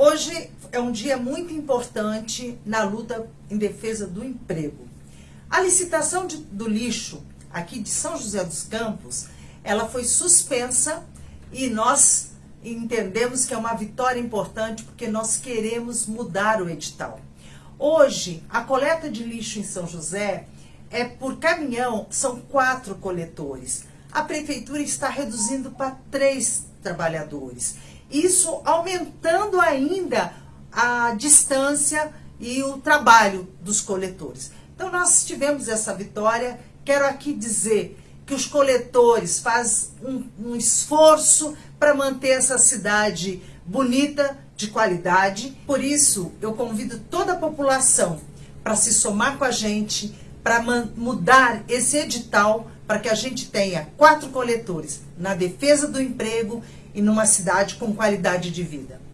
Hoje é um dia muito importante na luta em defesa do emprego. A licitação de, do lixo aqui de São José dos Campos, ela foi suspensa e nós entendemos que é uma vitória importante porque nós queremos mudar o edital. Hoje, a coleta de lixo em São José é por caminhão, são quatro coletores. A prefeitura está reduzindo para três trabalhadores. Isso aumentando ainda a distância e o trabalho dos coletores. Então nós tivemos essa vitória. Quero aqui dizer que os coletores fazem um, um esforço para manter essa cidade bonita, de qualidade. Por isso, eu convido toda a população para se somar com a gente, para mudar esse edital, para que a gente tenha quatro coletores na defesa do emprego e numa cidade com qualidade de vida.